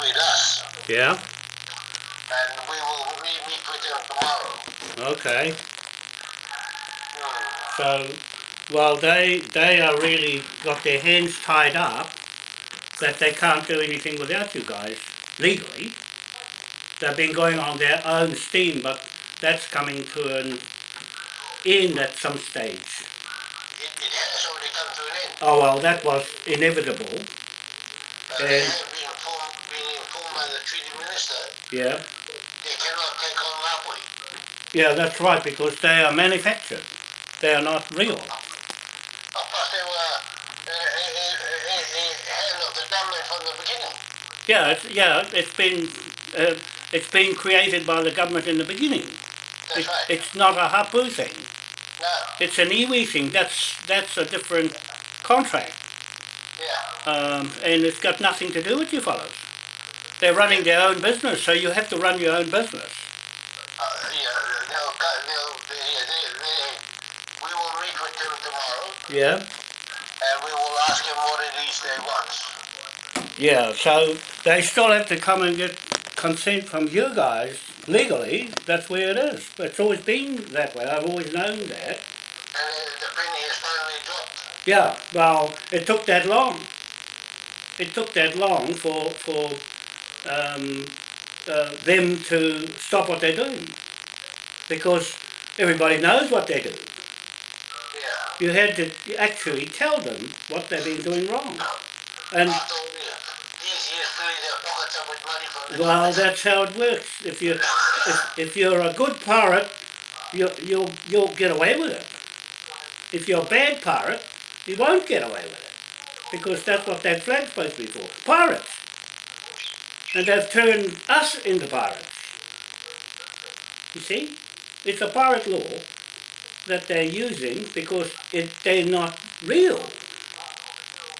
with us, Yeah. and we will re- meet with them tomorrow. Okay. Hmm. So, well, they they are really got their hands tied up that they can't do anything without you guys legally. They've been going on their own steam, but that's coming to an end at some stage. It, it has already come to an end. Oh well, that was inevitable. Uh, And- treaty minister Yeah. they cannot take on. Yeah, that's right, because they are manufactured. They are not real. Of course, they were uh, a, a, a, a hand of the government from the beginning. Yeah, it's, yeah, it's been uh, it's been created by the government in the beginning. That's It, right. it's not a hapu thing. no, It's an iwi thing. That's that's a different contract, yeah. um, and it's got nothing to do with you fellows. They're running their own business, so you have to run your own business. Uh, yeah, they'll, they'll, they, they, they, we will meet with them tomorrow Yeah. and we will ask them what it is they want. Yeah. So they still have to come and get consent from you guys legally. That's where it is. It's always been that way. I've always known that. And the penny has finally dropped. Yeah, well, it took that long. It took that long for for um, uh, them to stop what they're doing, because everybody knows what they're doing. Yeah. You had to actually tell them what they've been doing wrong, and After all the, these years filling their pockets up with money from the well, that's how it works. If you if, if you're a good pirate, you you'll you'll get away with it. If you're a bad pirate, you won't get away with it. Because that's what that flag's supposed to be for. Pirates. And they've turned us into pirates. You see? It's a pirate law that they're using because it, they're not real.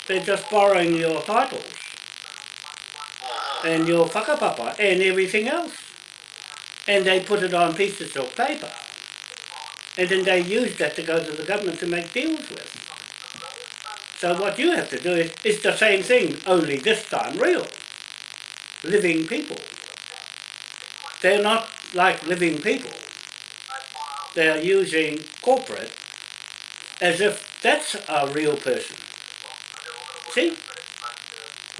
They're just borrowing your titles and your whakapapa and everything else. And they put it on pieces of paper. And then they use that to go to the government to make deals with. So what you have to do is, is the same thing, only this time real. Living people. They're not like living people. They're using corporate as if that's a real person. See?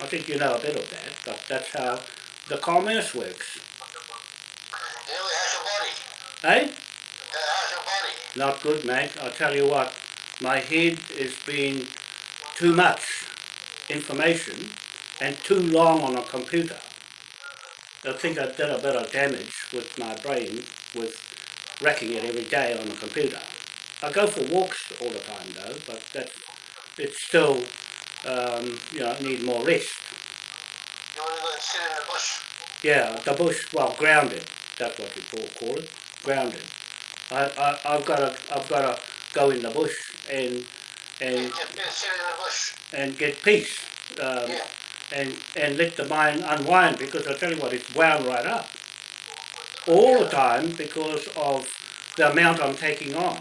I think you know a bit of that, but that's how the commerce works. Body? Not good, mate. I tell you what, my head is being too much information and too long on a computer. I think I did a bit of damage with my brain with wrecking it every day on the computer. I go for walks all the time though, but that it's still, um, you know, need more rest. You want to go and sit in the bush? Yeah, the bush, well, grounded. That's what you call, it, grounded. I, I, I've got to, I've got to go in the bush and and uh, sit in the bush. and get peace, um, Yeah. And and let the mind unwind because I tell you what, it's wound right up all the time because of the amount I'm taking on.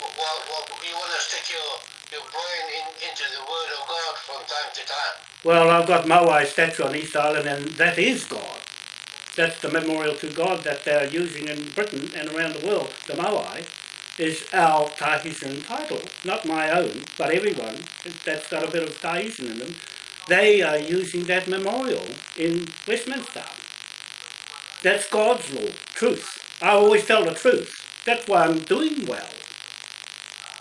Well, well, you want to stick your, your brain in, into the Word of God from time to time. Well, I've got Moai statue on Easter Island, and that is God. That's the memorial to God that they're using in Britain and around the world. The Moai is our Tahitian title, not my own, but everyone that's got a bit of Tahitian in them. They are using that memorial in Westminster. That's God's law, truth. I always tell the truth. That's why I'm doing well.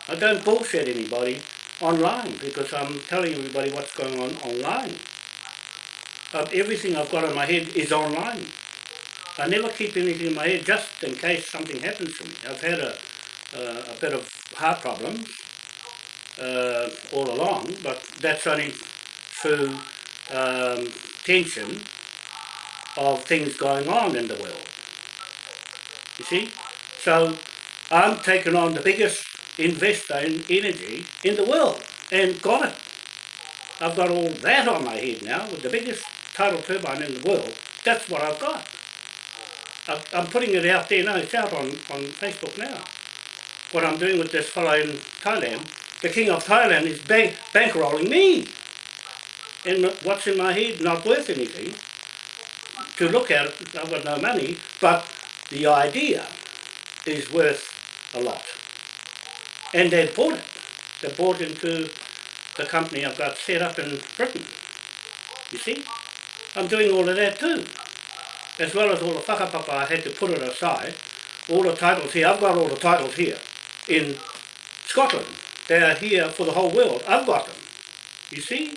I don't bullshit anybody online because I'm telling everybody what's going on online. Uh, everything I've got in my head is online. I never keep anything in my head just in case something happens to me. I've had a, uh, a bit of heart problems uh, all along, but that's only through um, tension of things going on in the world. You see? So I'm taking on the biggest investor in energy in the world and got it. I've got all that on my head now with the biggest tidal turbine in the world. That's what I've got. I'm putting it out there now. It's out on, on Facebook now. What I'm doing with this fellow in Thailand, the king of Thailand is bank, bankrolling me. And what's in my head not worth anything to look at it. I've got no money, but the idea is worth a lot. And they bought it. They bought into the company I've got set up in Britain. You see? I'm doing all of that too. As well as all the whakapapa I had to put it aside. All the titles here, I've got all the titles here in Scotland. They're here for the whole world. I've got them. You see?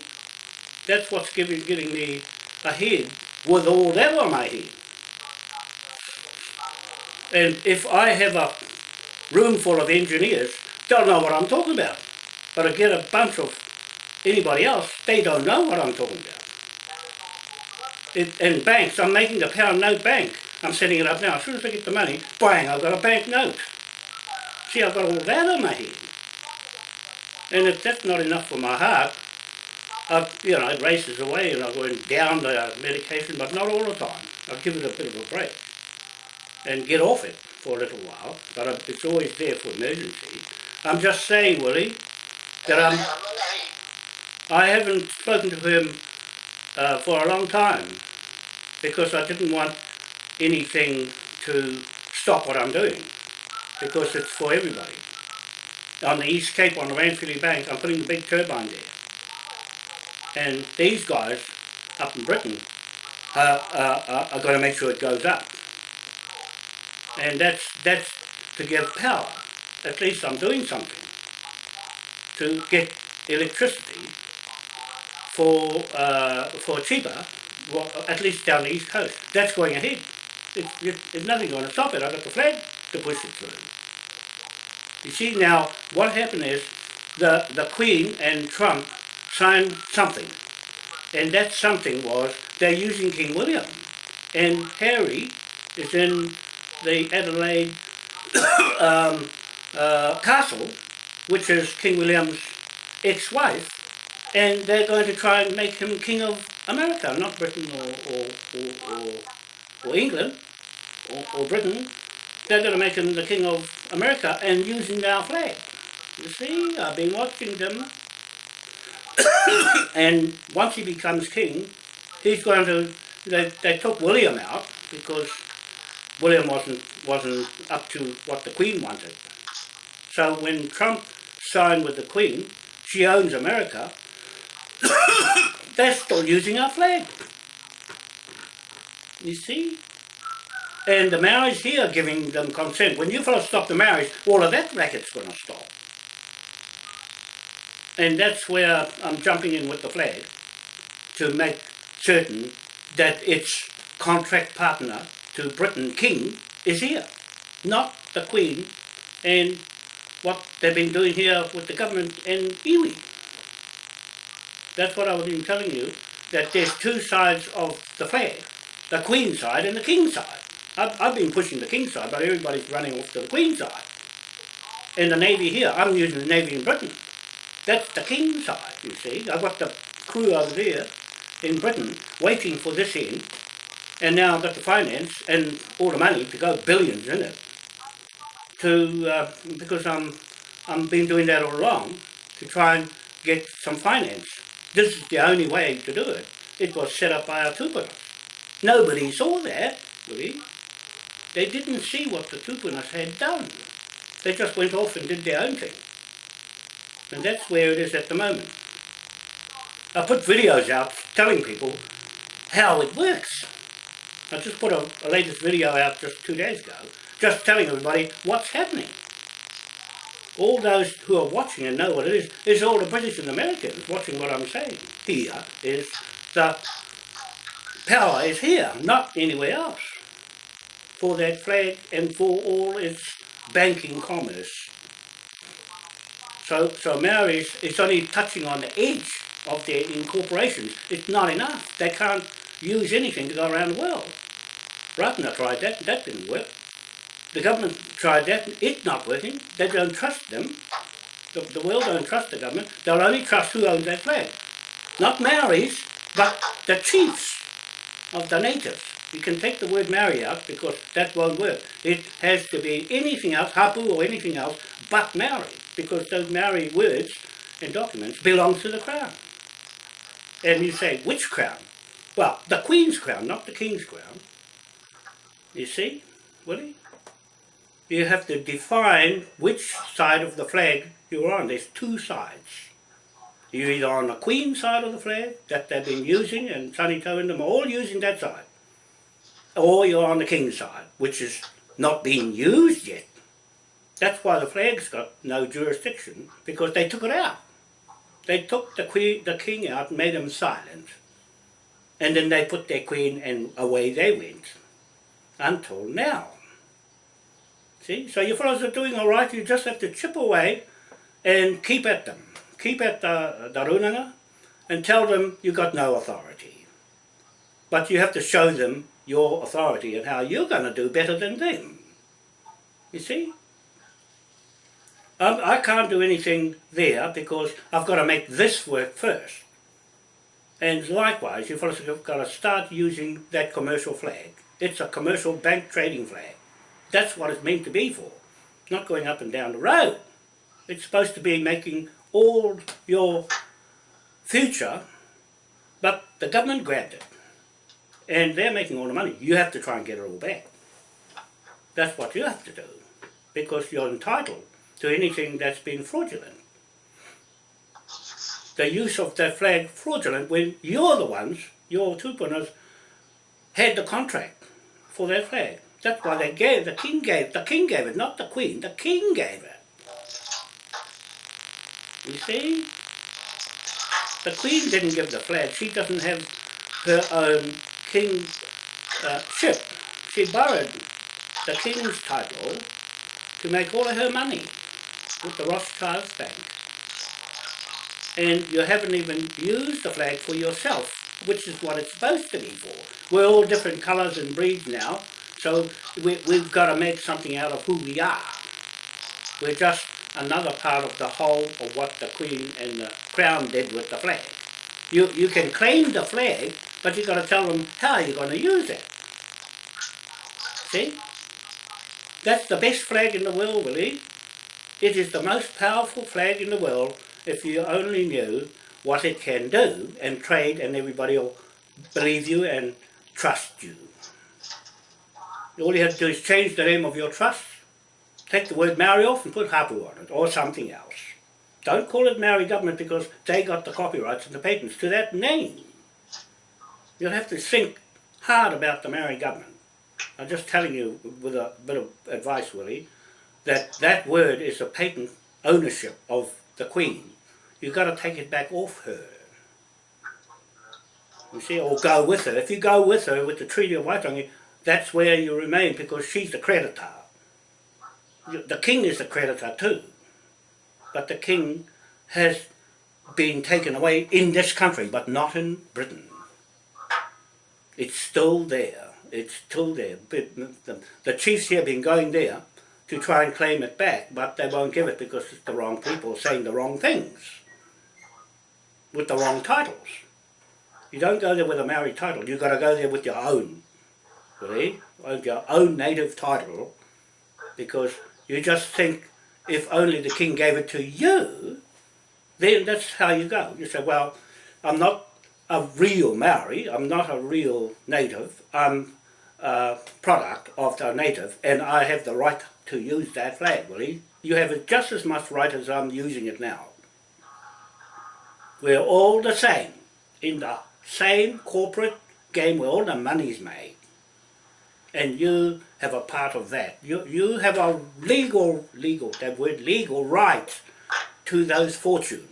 That's what's giving, getting me ahead with all that on my head. And if I have a room full of engineers, don't know what I'm talking about. But I get a bunch of anybody else, they don't know what I'm talking about. It, and banks, I'm making a pound note bank. I'm setting it up now. As soon as I get the money, bang, I've got a bank note. See, I've got all that on my head. And if that's not enough for my heart, I, you know, it races away and I'm going down the medication, but not all the time. I'll give it a bit of a break and get off it for a little while, but it's always there for emergency. I'm just saying, Willie, that I'm, I haven't spoken to him uh, for a long time because I didn't want anything to stop what I'm doing because it's for everybody. On the East Cape on the Ranfurly Bank, I'm putting the big turbine there. And these guys up in Britain uh, uh, are going to make sure it goes up. And that's, that's to give power. At least I'm doing something to get electricity for uh, for cheaper, well, at least down the east coast. That's going ahead. It, it, there's nothing going to stop it. I've got the flag to push it through. You see now, what happened is the, the Queen and Trump signed something. And that something was they're using King William. And Harry is in the Adelaide um, uh, castle, which is King William's ex-wife, and they're going to try and make him king of America, not Britain or, or, or, or, or England or, or Britain. They're going to make him the king of America and using our flag. You see, I've been watching them. And once he becomes king, he's going to, they, they took William out because William wasn't, wasn't up to what the Queen wanted. So when Trump signed with the Queen, she owns America, they're still using our flag. You see? And the Maoris here giving them consent. When you fellas stop the Maoris, all of that racket's going to stop. And that's where I'm jumping in with the flag to make certain that its contract partner to Britain, King, is here, not the Queen and what they've been doing here with the government and iwi. That's what I was been telling you, that there's two sides of the flag, the Queen side and the King side. I've, I've been pushing the King side, but everybody's running off to the Queen side. And the Navy here, I'm using the Navy in Britain. That's the King side, you see. I've got the crew over there in Britain waiting for this end, and now I've got the finance and all the money to go billions in it. To uh, because I'm I'm been doing that all along to try and get some finance this is the only way to do it. It was set up by our tupunas. Nobody saw that, really. They didn't see what the tupunas had done. They just went off and did their own thing. And that's where it is at the moment. I put videos out telling people how it works. I just put a, a latest video out just two days ago, just telling everybody what's happening all those who are watching and know what it is, is all the British and Americans watching what I'm saying. Here is the power is here, not anywhere else, for that flag and for all its banking commerce. So, so Maoris is only touching on the edge of their incorporations. It's not enough. They can't use anything to go around the world. Ratana tried that, that didn't work. The government tried that, it's not working. They don't trust them. The, the world don't trust the government. They'll only trust who owns that flag. Not Maoris, but the chiefs of the natives. You can take the word Maori out because that won't work. It has to be anything else, Hapu or anything else, but Maori, because those Maori words and documents belong to the Crown. And you say, which crown? Well, the Queen's crown, not the King's crown. You see, Willie? You have to define which side of the flag you're on. There's two sides. You're either on the Queen side of the flag that they've been using, and Sonny Tau and them are all using that side. Or you're on the King's side, which is not being used yet. That's why the flag's got no jurisdiction, because they took it out. They took the queen, the king out and made him silent. And then they put their queen and away they went. Until now. See? So your fellows are doing all right, you just have to chip away and keep at them. Keep at the, the runanga and tell them you've got no authority. But you have to show them your authority and how you're going to do better than them. You see? Um, I can't do anything there because I've got to make this work first. And likewise, you've got to start using that commercial flag. It's a commercial bank trading flag. That's what it's meant to be for. Not going up and down the road. It's supposed to be making all your future, but the government grabbed it. And they're making all the money. You have to try and get it all back. That's what you have to do. Because you're entitled to anything that's been fraudulent. The use of the flag fraudulent when you're the ones, your tupunas, had the contract for that flag. That's why they gave, the king gave, the king gave it, not the queen, the king gave it. You see? The queen didn't give the flag, she doesn't have her own king's uh, ship. She borrowed the king's title to make all of her money with the Rothschild Bank. And you haven't even used the flag for yourself, which is what it's supposed to be for. We're all different colours and breeds now, so we, we've got to make something out of who we are. We're just another part of the whole of what the Queen and the Crown did with the flag. You, you can claim the flag, but you've got to tell them how you're going to use it. See? That's the best flag in the world, Willie. It is the most powerful flag in the world if you only knew what it can do and trade and everybody will believe you and trust you. All you have to do is change the name of your trust, take the word Maori off and put Hapu on it or something else. Don't call it Maori government because they got the copyrights and the patents to that name. You'll have to think hard about the Maori government. I'm just telling you with a bit of advice, Willie, that that word is a patent ownership of the Queen. You've got to take it back off her. You see, or go with her. If you go with her with the Treaty of Waitangi, that's where you remain because she's the creditor. The king is the creditor too. But the king has been taken away in this country, but not in Britain. It's still there. It's still there. The, chiefs here have been going there to try and claim it back, but they won't give it because it's the wrong people saying the wrong things with the wrong titles. You don't go there with a Maori title, you've got to go there with your own, really, with your own native title, because you just think if only the king gave it to you, then that's how you go. You say, well, I'm not a real Maori, I'm not a real native, I'm a product of the native, and I have the right to use that flag, Willie. You have just as much right as I'm using it now. We're all the same, in the same corporate game where all the money's made. And you have a part of that. You, you have a legal, legal, that word legal right to those fortunes.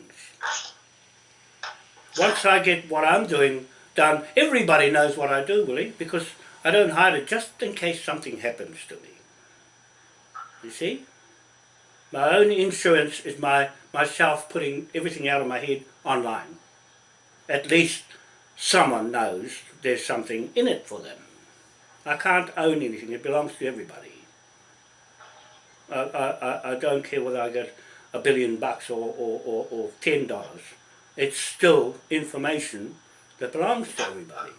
Once I get what I'm doing done, everybody knows what I do, Willie, because I don't hide it just in case something happens to me. You see? My own insurance is my myself putting everything out of my head online. At least someone knows there's something in it for them. I can't own anything, it belongs to everybody. I, I, I don't care whether I get a billion bucks or, or, or, or ten dollars. It's still information that belongs to everybody.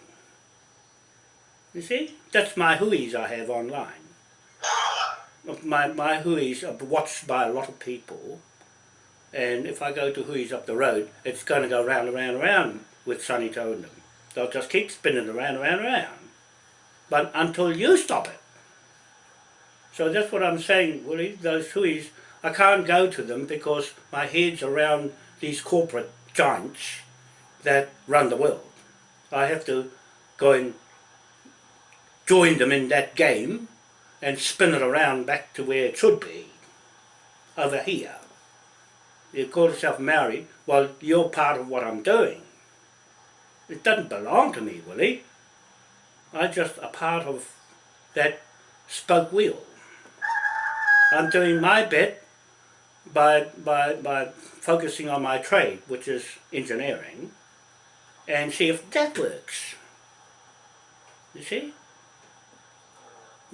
You see? That's my hui's I have online my, my hui's are watched by a lot of people and if I go to hui's up the road it's going to go round and round and round with Sonny Tau in them. They'll just keep spinning around, and around, and around. But until you stop it. So that's what I'm saying, Willie, those hui's, I can't go to them because my head's around these corporate giants that run the world. I have to go and join them in that game and spin it around back to where it should be, over here. You call yourself Maori, well, you're part of what I'm doing. It doesn't belong to me, Willie. I'm just a part of that spoke wheel. I'm doing my bit by, by, by focusing on my trade, which is engineering, and see if that works. You see?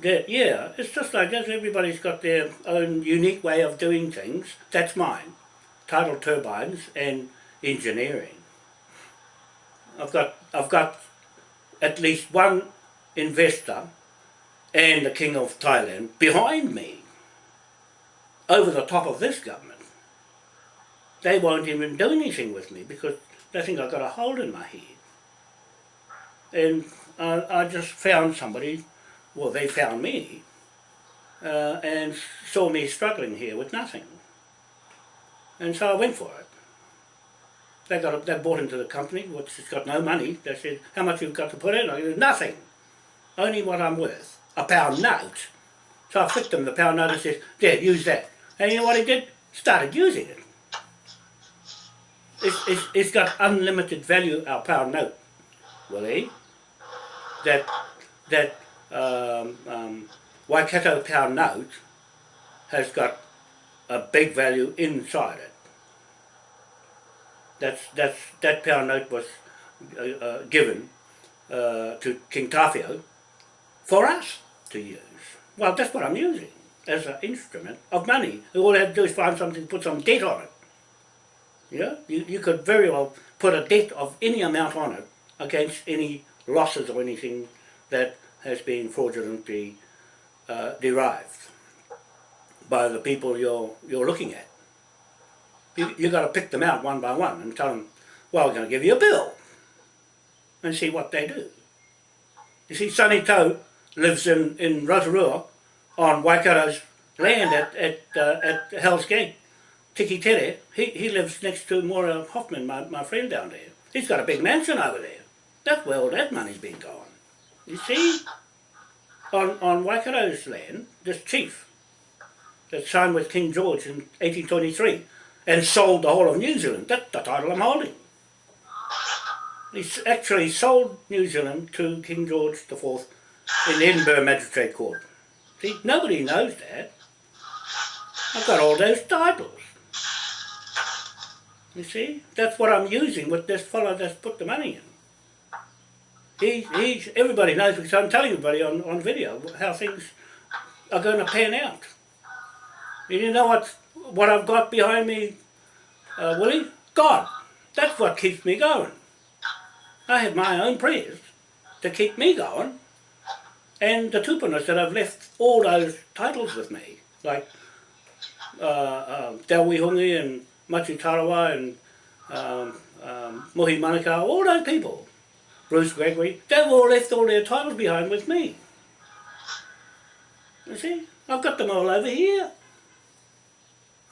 Yeah, it's just like that. Everybody's got their own unique way of doing things. That's mine. Tidal turbines and engineering. I've got, I've got at least one investor and the King of Thailand behind me over the top of this government. They won't even do anything with me because they think I've got a hole in my head. And I, I just found somebody well, they found me uh, and saw me struggling here with nothing. And so I went for it. They got they bought into the company, which has got no money. They said, how much you've got to put in? I said, nothing. Only what I'm worth. A pound note. So I flicked them the pound note and said, there, use that. And you know what he did? Started using it. It's, it's, it's got unlimited value, our pound note, Willie. That, that um, um, Waikato pound note has got a big value inside it. That's, that's, that pound note was uh, uh, given uh, to King Tawhiao for us to use. Well, that's what I'm using as an instrument of money. All I have to do is find something, put some debt on it. Yeah, you, you could very well put a debt of any amount on it against any losses or anything that has been fraudulently uh, derived by the people you're, you're looking at. You, you got to pick them out one by one and tell them, well, we're going to give you a bill and see what they do. You see, Sonny Tau lives in, in Rotorua on Waikato's land at, at, uh, at Hell's Gate. Tikitere, he, he lives next to Maura Hoffman, my, my friend down there. He's got a big mansion over there. That's where all that money's been gone. You see, on, on Waikato's land, this chief that signed with King George in 1823 and sold the whole of New Zealand, that's the title I'm holding. He actually sold New Zealand to King George IV in the Edinburgh Magistrate Court. See, nobody knows that. I've got all those titles. You see, that's what I'm using with this fellow that's put the money in. He, he's, everybody knows because I'm telling everybody on, on video how things are going to pan out. And you know what, what I've got behind me, uh, Willie? God. That's what keeps me going. I have my own prayers to keep me going and the tupunas that I've left all those titles with me, like uh, uh, and Machu Tarawa and um, um, Mohi Manukau, all those people. Bruce Gregory, they've all left all their titles behind with me. You see, I've got them all over here.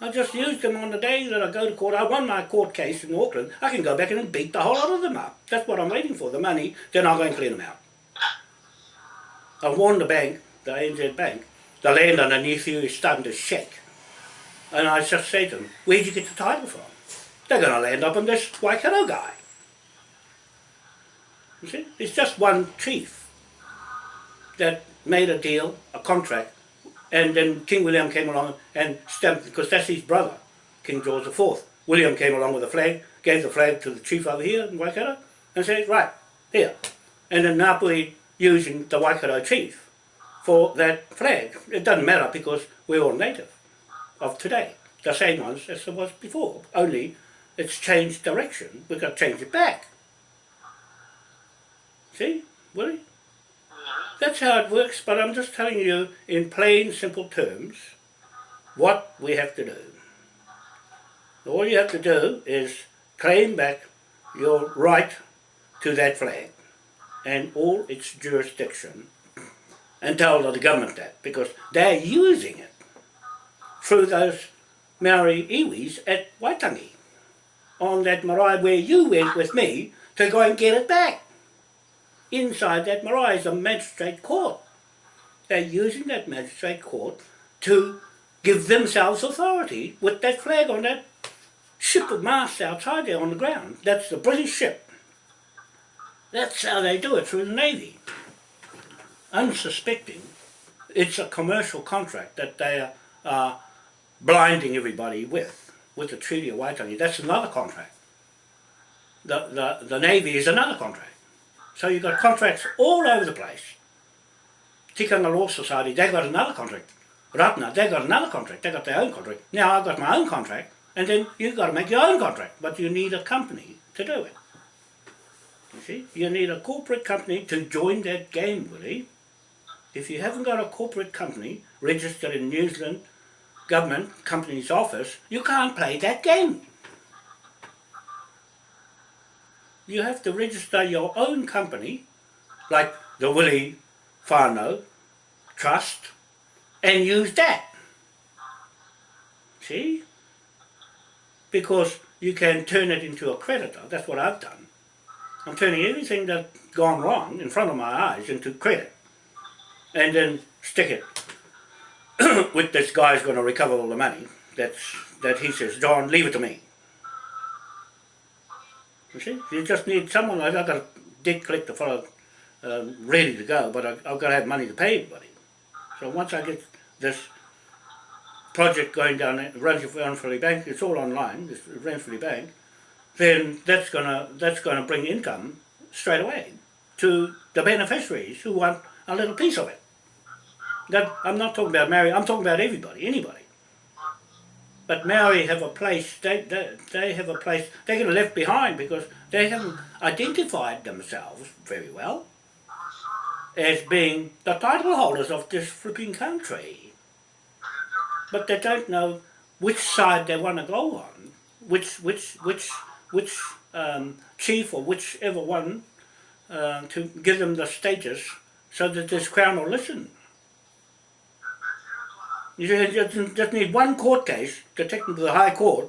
I just used them on the day that I go to court. I won my court case in Auckland. I can go back and beat the whole lot of them up. That's what I'm waiting for, the money. Then I'll go and clean them out. I warned the bank, the ANZ bank, the land underneath you is starting to shake. And I just say to them, where'd you get the title from? They're going to land up on this Waikato guy. You see, it's just one chief that made a deal, a contract, and then King William came along and stamped, because that's his brother, King George IV. William came along with a flag, gave the flag to the chief over here in Waikato, and said, right, here. And then Ngāpuhi using the Waikato chief for that flag. It doesn't matter because we're all native of today, the same ones as it was before, only it's changed direction, we've got to change it back. See, Willie? That's how it works, but I'm just telling you in plain, simple terms what we have to do. All you have to do is claim back your right to that flag and all its jurisdiction and tell the government that because they're using it through those Maori iwis at Waitangi on that marae where you went with me to go and get it back. Inside that marae is a magistrate court. They're using that magistrate court to give themselves authority with that flag on that ship of mast outside there on the ground. That's the British ship. That's how they do it through the Navy. Unsuspecting, it's a commercial contract that they are, are blinding everybody with, with the Treaty of Waitangi. That's another contract. The, the, the Navy is another contract. So you've got contracts all over the place. Tikanga Law Society, they got another contract. Ratana, they got another contract. They got their own contract. Now I've got my own contract. And then you've got to make your own contract. But you need a company to do it. You see? You need a corporate company to join that game, Willie. If you haven't got a corporate company registered in New Zealand government company's office, you can't play that game. You have to register your own company, like the Willie Farno Trust, and use that. See? Because you can turn it into a creditor. That's what I've done. I'm turning everything that's gone wrong in front of my eyes into credit. And then stick it with this guy's going to recover all the money. That's, that he says, John, leave it to me. You see? You just need someone, I've got a debt collector fellow um, ready to go, but I, I've got to have money to pay everybody. So once I get this project going down Ranfurly Bank, it's all online, this Ranfurly Bank, then that's gonna that's gonna bring income straight away to the beneficiaries who want a little piece of it. That I'm not talking about Maori, I'm talking about everybody, anybody. But Maori have a place, they, they, they have a place, they get left behind because they haven't identified themselves very well as being the title holders of this flipping country. But they don't know which side they want to go on, which, which, which, which um, chief or whichever one uh, to give them the status so that this crown will listen. You just, just need one court case to take them to the High Court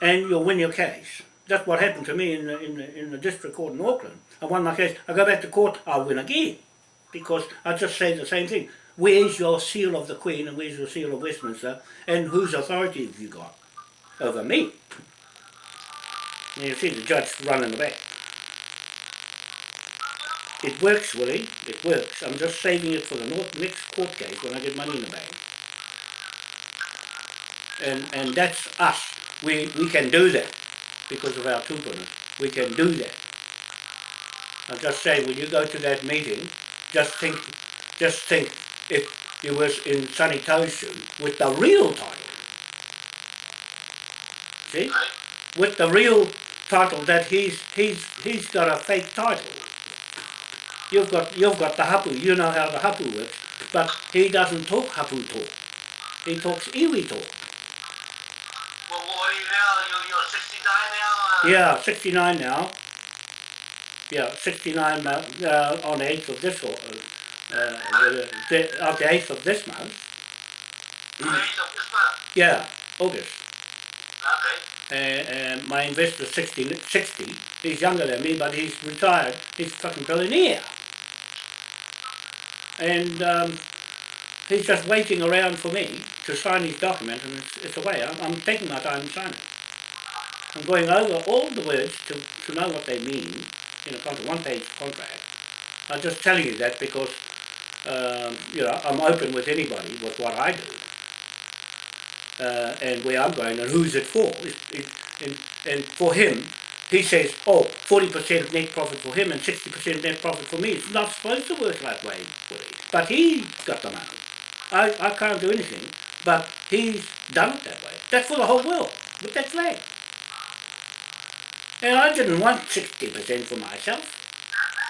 and you'll win your case. That's what happened to me in the, in the, in the district court in Auckland. I won my case, I go back to court, I'll win again because I just say the same thing. Where's your seal of the Queen and where's your seal of Westminster and whose authority have you got over me? And you see the judge running the back. It works, Willie, it works. I'm just saving it for the next court case when I get money in the bank. And, and that's us. We, we can do that because of our tupuna. We can do that. I'm just say, when you go to that meeting, just think, just think if you was in Sunny Toshu with the real title. See? With the real title that he's he's he's got a fake title. You've got you've got the hapu, you know how the hapu works, but he doesn't talk hapu talk. He talks iwi talk. Yeah, 69 now. Yeah, 69 uh, on the 8th of this, or, uh, uh, the, of the 8th of this month. age of this month. Yeah, August. Okay. Uh, uh, my investor 60, 60. He's younger than me, but he's retired. He's a fucking billionaire. And um, he's just waiting around for me to sign his document, and it's, it's away. I'm, I'm taking my time to sign it. I'm going over all the words to, to know what they mean in a contract, one-page contract. I'm just telling you that because, um, you know, I'm open with anybody with what I do. Uh, and where I'm going and who's it for. It, it, and, and for him, he says, oh, 40% net profit for him and 60% net profit for me. It's not supposed to work that way. But he's got the money. I, I can't do anything, but he's done it that way. That's for the whole world, with that flag. And I didn't want 60% for myself.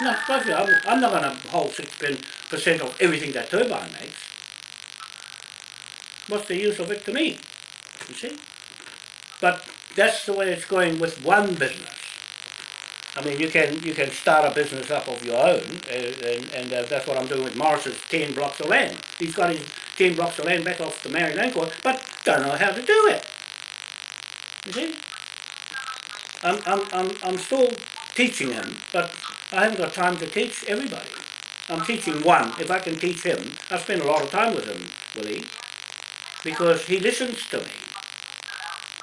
No, supposed. I'm, I'm not going to hold 60% of everything that turbine makes. What's the use of it to me? You see? But that's the way it's going with one business. I mean, you can you can start a business up of your own, uh, and, and uh, that's what I'm doing with Morris's 10 blocks of land. He's got his 10 blocks of land back off the Maori Land Court, but don't know how to do it. You see? I'm, I'm, I'm, I'm still teaching him, but I haven't got time to teach everybody. I'm teaching one. If I can teach him, I spend a lot of time with him, Willie, because he listens to me.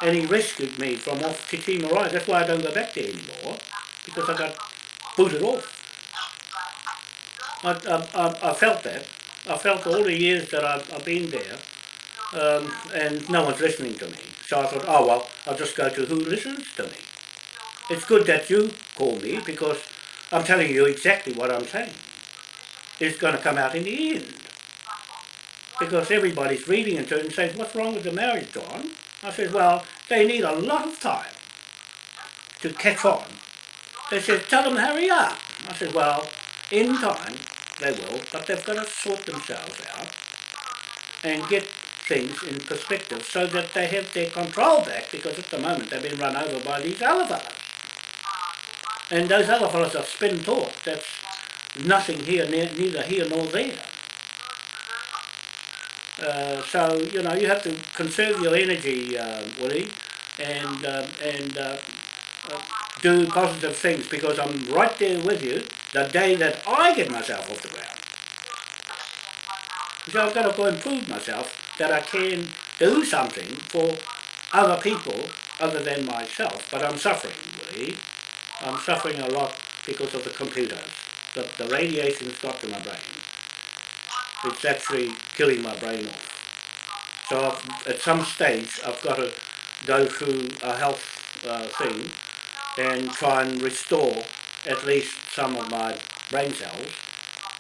And he rescued me from off Te Tii Marae. That's why I don't go back there anymore, because I got booted off. I, I, I, I felt that. I felt all the years that I've, I've been there, um, and no one's listening to me. So I thought, oh well, I'll just go to who listens to me. It's good that you call me because I'm telling you exactly what I'm saying. It's going to come out in the end. Because everybody's reading into it and saying, what's wrong with the marriage, John? I said, well, they need a lot of time to catch on. They said, tell them hurry up. I said, well, in time they will, but they've got to sort themselves out and get things in perspective so that they have their control back because at the moment they've been run over by these other fellas. And those other fellows are spin talk. That's nothing here, ne- neither here nor there. Uh, so you know you have to conserve your energy, uh, Willie, and um, and uh, uh, do positive things because I'm right there with you the day that I get myself off the ground. So I've got to go and prove myself that I can do something for other people other than myself. But I'm suffering, Willie. I'm suffering a lot because of the computers. The, the radiation's got to my brain. It's actually killing my brain off. So I've, at some stage I've got to go through a health uh, thing and try and restore at least some of my brain cells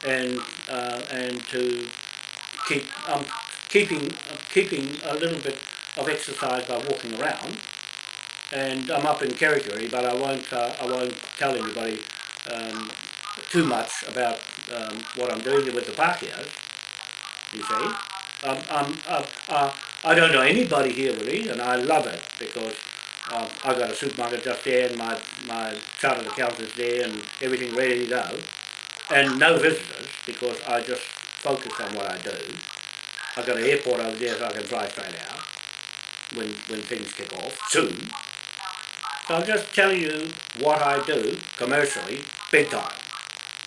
and uh, and to keep um, keeping keeping a little bit of exercise by walking around and I'm up in Kerikeri but I won't uh, I won't tell anybody um, too much about um, what I'm doing with the Pākehās you see. Um, um, uh, uh, I don't know anybody here really and I love it because um, I got a supermarket just there and my, my chartered accountant's there and everything ready to go. And no visitors because I just focus on what I do. I've got an airport over there so I can fly straight out when, when things kick off, soon. I'll just tell you what I do commercially, big time.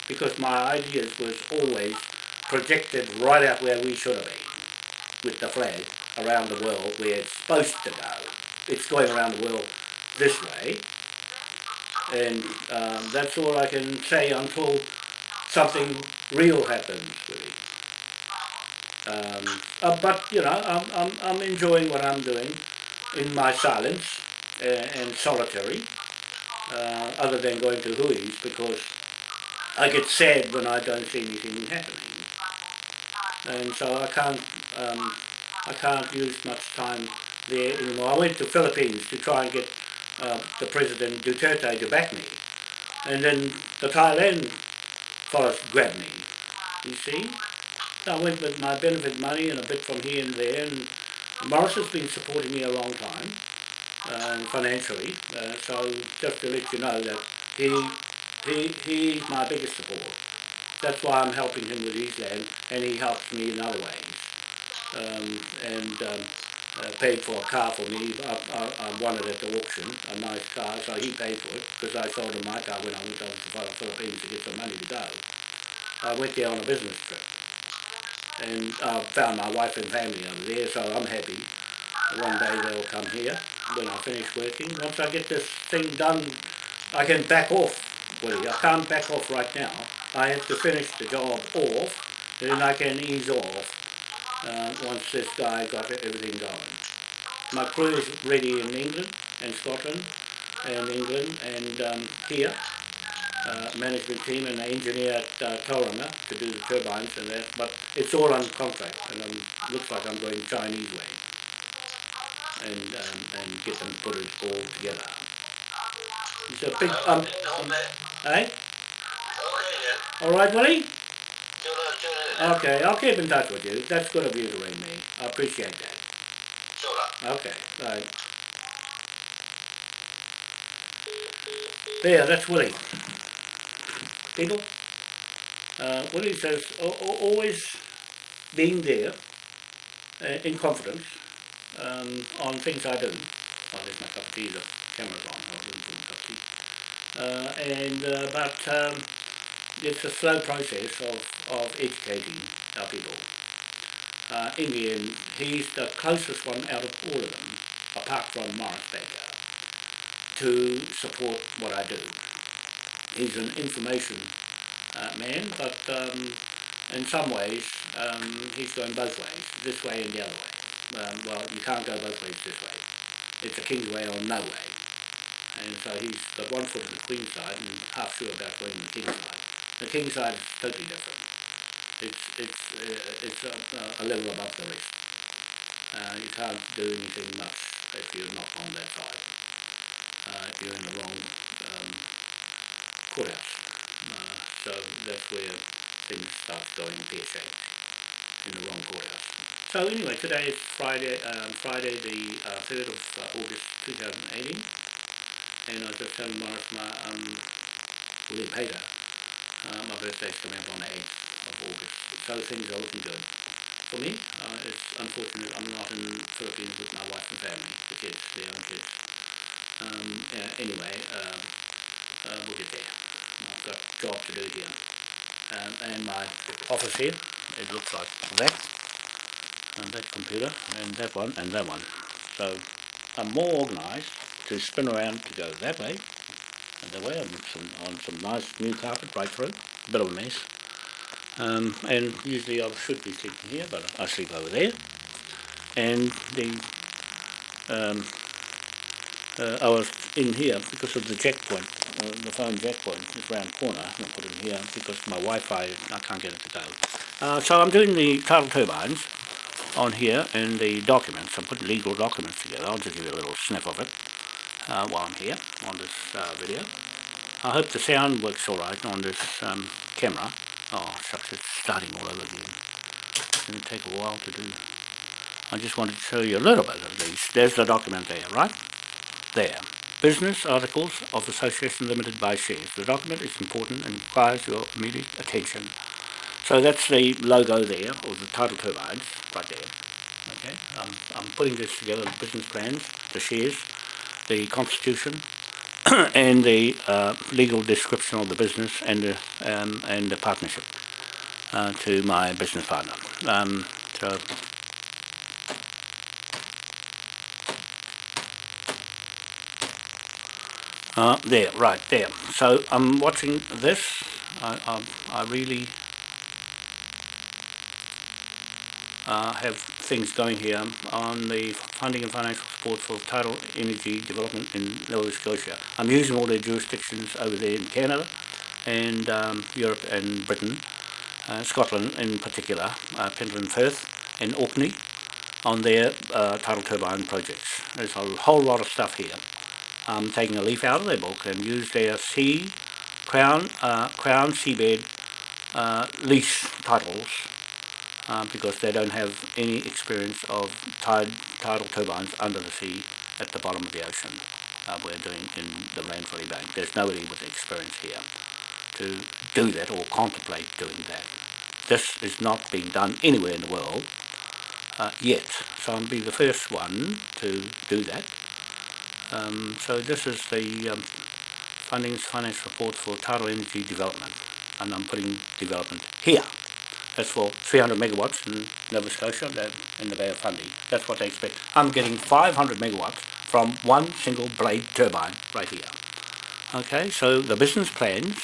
Because my ideas was always projected right out where we should have been, with the flag around the world where it's supposed to go. It's going around the world this way, and um, that's all I can say until something real happens, really. Um, uh, but you know, I'm, I'm, I'm enjoying what I'm doing in my silence and solitary, uh, other than going to Hui's because I get sad when I don't see anything happening, and so I can't um, I can't use much time there anymore. I went to Philippines to try and get uh, the President Duterte to back me, and then the Thailand fellas grabbed me. You see. I went with my benefit money and a bit from here and there, and Morris has been supporting me a long time, financially, uh, so just to let you know that he, he, he's my biggest support. That's why I'm helping him with his land, and he helps me in other ways. Um, and um, uh, paid for a car for me. I, I, I won it at the auction, a nice car, so he paid for it, because I sold him my car when I went over to the Philippines to get some money to go. I went there on a business trip and I found my wife and family over there, so I'm happy. One day they'll come here when I finish working. Once I get this thing done, I can back off, Woody. I can't back off right now. I have to finish the job off, then I can ease off uh, once this guy got everything going. My crew is ready in England and Scotland and England and um, here uh, management team and an engineer at uh, Tauranga to do the turbines and that, but it's all on contract and um, looks like I'm going Chinese way and um, and get them put it all together. It's a big um, um eh? All right, Willie. Till I turn it. Okay, I'll keep in touch with you. That's good of you to ring me. I appreciate that. Okay, right. There, that's Willie. People, uh, Willie says al- al- always being there uh, in confidence um, on things I do. Oh, there's my cup of tea, the camera's on. I'll my cup of tea. Uh, and uh, but um, it's a slow process of, of educating our people. Uh, in the end, he's the closest one out of all of them, apart from Morris Baker, to support what I do. He's an information uh, man, but um, in some ways um, he's going both ways, this way and the other way. Um, well, you can't go both ways this way. It's a king's way or no way. And so he's got one foot on the queen's side and half sure about going the king's side. The king's side is totally different. It's it's uh, it's a, a level above the rest. Uh, you can't do anything much if you're not on that side. Uh, you're in the wrong um, courthouse. Uh, so that's where things start going pear-shaped in the wrong courthouse. So anyway, today is Friday, um, Friday the uh, 3rd of uh, August 2018, and I was just telling Morris my um, Willie Peter, uh, my birthday's coming up on the 8th of August, so things are looking good. For me, uh, it's unfortunate I'm not in the Philippines with my wife and family, the kids, the young kids. Um, anyway, um, uh, we'll get there. I've got a job to do here. Um, and my office here, it looks like that, and that computer, and that one, and that one. So I'm more organised to spin around to go that way, and that way, on some, on some nice new carpet right through, a bit of a mess. Um, and usually I should be sleeping here, but I sleep over there. And the um, uh, I was in here because of the jack point, uh, the phone jack point is round corner, and I put it in here because my Wi-Fi, I can't get it to go. Uh, so I'm doing the tidal turbines on here in the documents, I'm putting legal documents together, I'll just give you a little sniff of it uh, while I'm here on this uh, video. I hope the sound works alright on this um, camera. Oh shucks, it's starting all over again. It's going to take a while to do. I just wanted to show you a little bit of these. There's the document there, right? There. Business Articles of Association Limited by Shares. The document is important and requires your immediate attention. So that's the logo there, or the tidal turbines, right there. Okay, I'm, I'm putting this together, the business plans, the shares, the constitution, and the uh, legal description of the business and the, um, and the partnership uh, to my business partner. Um, so Uh, there, right there. So I'm watching this. I, I, I really uh, have things going here on the funding and financial support for tidal energy development in Nova Scotia. I'm using all their jurisdictions over there in Canada and um, Europe and Britain, uh, Scotland in particular, uh, Firth and Orkney on their uh, tidal turbine projects. There's a whole lot of stuff here. I'm taking a leaf out of their book and use their sea, crown, uh, crown seabed uh, lease titles uh, because they don't have any experience of tide, tidal turbines under the sea at the bottom of the ocean. Uh, we're doing in the Ranfurly Bank. There's nobody with experience here to do that or contemplate doing that. This is not being done anywhere in the world uh, yet. So I'll be the first one to do that. Um, so this is the um, funding financial support for tidal energy development and I'm putting development here. That's for 300 megawatts in Nova Scotia in the Bay of Fundy. That's what they expect. I'm getting 500 megawatts from one single blade turbine right here. Okay, so the business plans,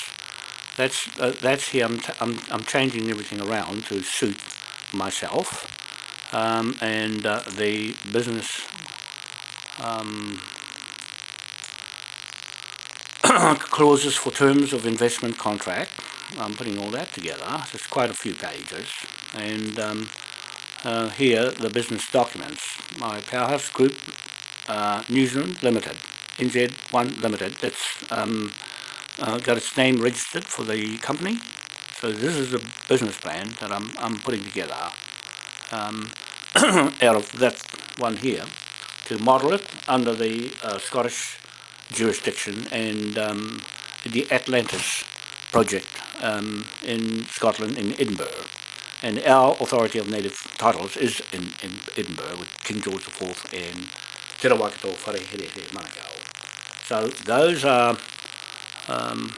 that's uh, that's here. I'm, I'm, I'm changing everything around to suit myself. Um, and uh, the business um, clauses for terms of investment contract. I'm putting all that together. It's quite a few pages. And um, uh, here, the business documents. My Powerhouse Group, uh, New Zealand Limited, NZ1 Limited. It's um, uh, got its name registered for the company. So this is a business plan that I'm, I'm putting together um, out of that one here to model it under the uh, Scottish jurisdiction and um, the Atlantis project um, in Scotland, in Edinburgh. And our authority of native titles is in, in Edinburgh with King George IV and Te Rawakato Wharehere Manukau. So those are um,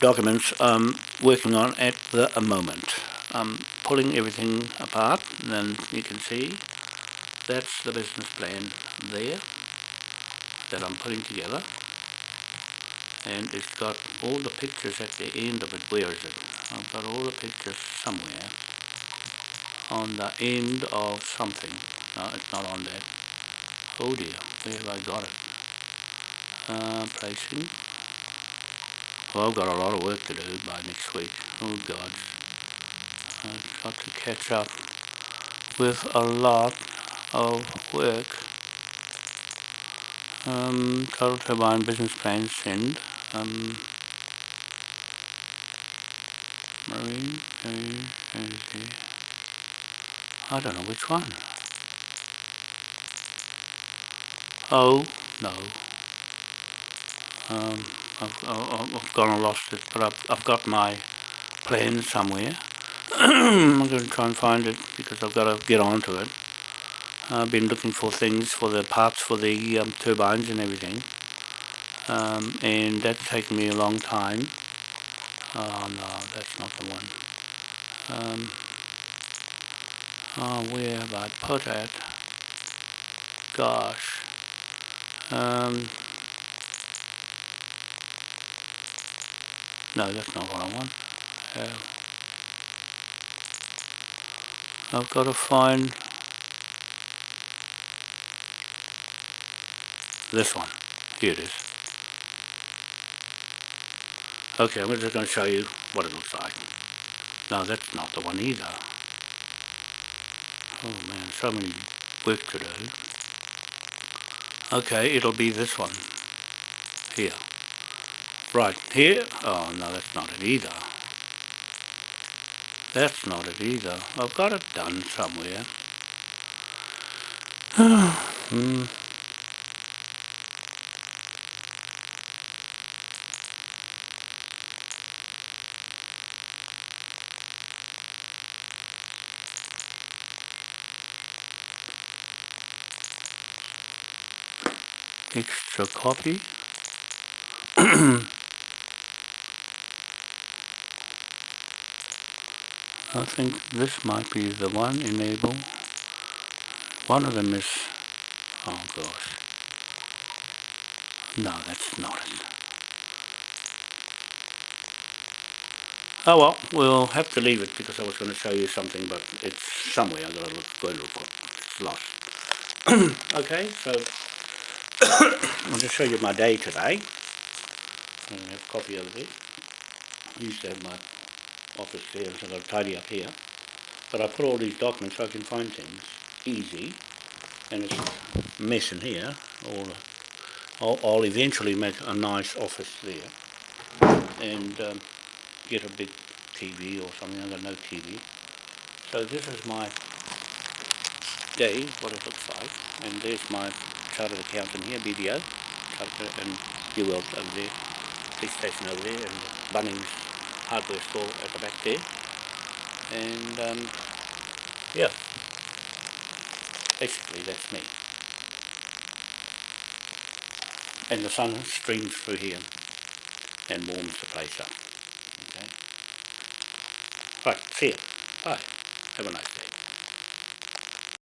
documents I'm working on at the moment. I'm pulling everything apart and you can see that's the business plan there that I'm putting together and it's got all the pictures at the end of it. Where is it? I've got all the pictures somewhere on the end of something. No, it's not on that. Oh dear, where have I got it? Uh, placing. Well, I've got a lot of work to do by next week. Oh God. I've got to catch up with a lot of work. Um, tidal turbine business plan send. Um, marine, marine, energy. I don't know which one. Oh, no. Um, I've, I've, gone and lost it, but I've, I've got my plan somewhere. I'm going to try and find it because I've got to get onto it. I've been looking for things for the parts for the um, turbines and everything. Um, and that's taken me a long time. Oh no, that's not the one. Um, oh, where have I put it? Gosh. Um, no, that's not what I want. Uh, I've got to find this one. Here it is. Okay, I'm just going to show you what it looks like. No, that's not the one either. Oh man, so many work to do. Okay, it'll be this one. Here. Right, here. Oh no, that's not it either. That's not it either. I've got it done somewhere. hmm. Extra copy. I think this might be the one, enable. One of them is, oh gosh. No, that's not it. Oh well, we'll have to leave it because I was going to show you something, but it's somewhere. I've got to look, go look. It's lost. okay, so I'll just show you my day today. I have copy over there. I used to have my office there, so I've tidy up here. But I put all these documents so I can find things easy. And it's in here. All I'll, I'll eventually make a nice office there. And um, get a big TV or something. I've got no TV. So this is my day, what it looks like. And there's my chartered accountant here, BDO, chartered, and New World over there, police station over there, and Bunnings hardware store at the back there. And um, yeah, basically that's me. And the sun streams through here and warms the place up. Okay. Right, see you. Bye. Have a nice